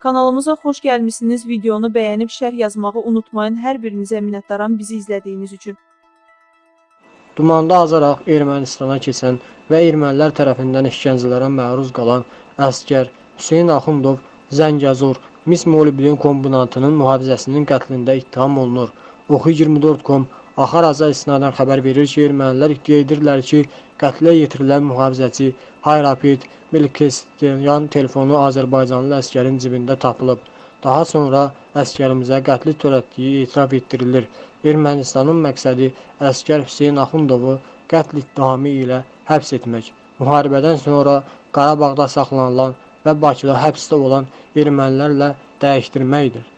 Kanalımıza xoş gəlmisiniz. Videonu bəyənib şərh yazmağı unutmayın. Hər birinizə minnətdaram bizi izlədiyiniz üçün. Dumanda azaraq Ermənistana keçən və ermənilər tərəfindən işgəncələrə məruz qalan əsgər Hüseyn Axundov Zəngəzur mis molibdin kombinatının mühafizəsinin qətlində ittiham olunur. Oxu24.com Axar Aza istinadən xəbər verir ki, ermənilər iddia edirlər ki, qətlə yetirilən mühafizəçi Hayrapid Melkesyanyan telefonu Azərbaycanlı əsgərin cibində tapılıb. Daha sonra əsgərimizə qətli törətdiyi etiraf etdirilir. Ermənistanın məqsədi əsgər Hüseyn Axundovu qətl ittihamı ilə həbs etmək. Müharibədən sonra Qarabağda saxlanılan və Bakıda həbsdə olan ermənilərlə dəyişdirməkdir.